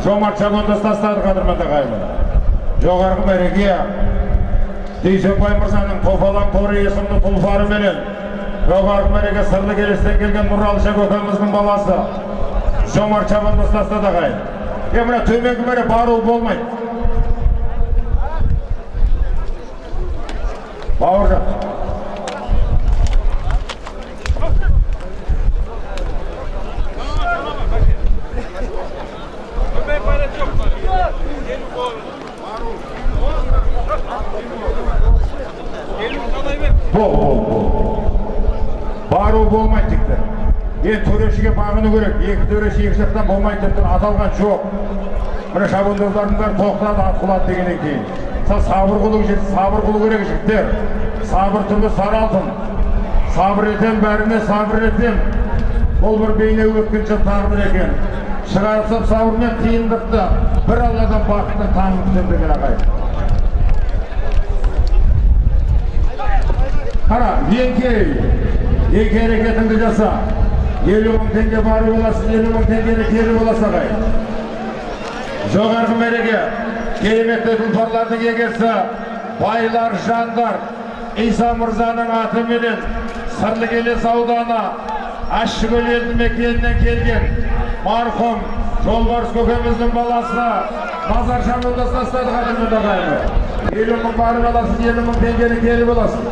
жомарт шабандоз тастады қадірменді ағайын жоғарғы мәреге дүйсенбай мырзаның топалаң торы есімді тұлпары менен жоғарғы мәреге сырлы келестен келген нұралыша көкеміздің баласы. Жомарт шабандоз тастады ағайын е мына төменгі бару болмайды бауыржан. Бол бол бол бару болмайды тікті енді төрешіге бағыну керек екі төреші екі жақтан болмайды деп тұр аталған жоқ міне шабандоздардың бәрі тоқтады ат құлады дегеннен кейін сол сабыр қылу сабыр қылу керек жігіттер сабыр түбі сары алтын сабыр етем бәріне сабыр етем бұл бір бейне өткінші тағдыр екен шығарып сап сабырмен қиындықты бір алладан бақытты таңын күтем деген ағайын қара еңкей еңкей әрекетіңді жаса елу мың теңге барып аласың елу мың теңгені келіп аласың ағайын жоғарғы мәреге кереметті тұлпарлардың егесі байлар жандар иса мырзаның атыменен сырлы келес ауданы ащыкөл елді мекенінен келген марқұм жолбарыс көкеміздің баласы мазар шамында тастады қадірменді ағайын елу мың барып аласың елу мың теңгені келіп аласың